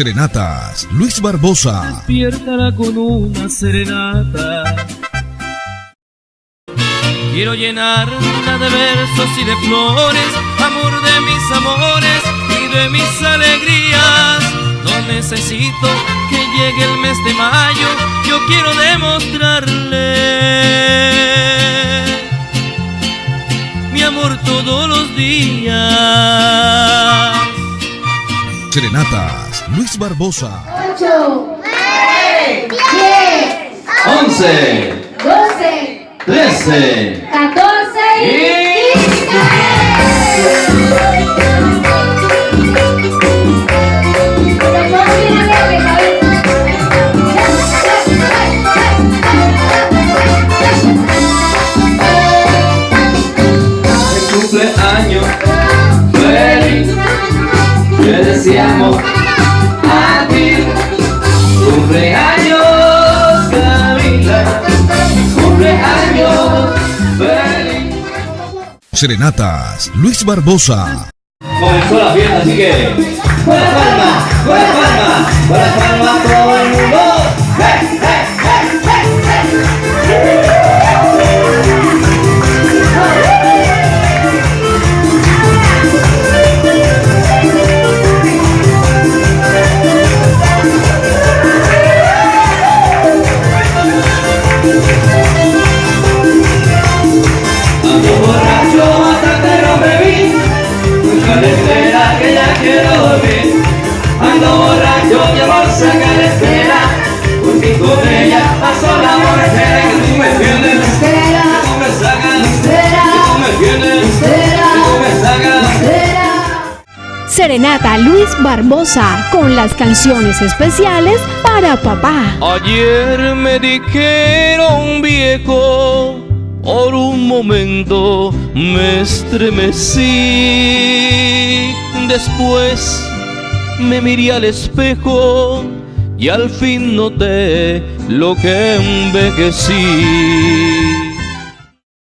Serenatas, Luis Barbosa. Despiértala con una serenata. Quiero llenarla de versos y de flores, amor de mis amores y de mis alegrías. No necesito que llegue el mes de mayo, yo quiero demostrarle mi amor todos los días. Serenatas, Luis Barbosa. 8, 9, 10, 11, 12, 13 Te deseamos a ti Cumpleaños Camila. Cumpleaños feliz. Serenatas, Luis Barbosa. Comenzó la fiesta, así que. La palma, la palma, la palma borracho hasta que no bebí Mucha espera que ya quiero dormir Ando borracho y amor saca la espera Porque con ella pasó la borrachera Que tú me entiendes Espera. Que tú me sacas Espera. Que tú me entiendes Espera. Que tú me sacas Serenata Luis Barbosa con las canciones especiales para papá. Ayer me dijeron viejo, momento me estremecí. Después me miré al espejo y al fin noté lo que envejecí.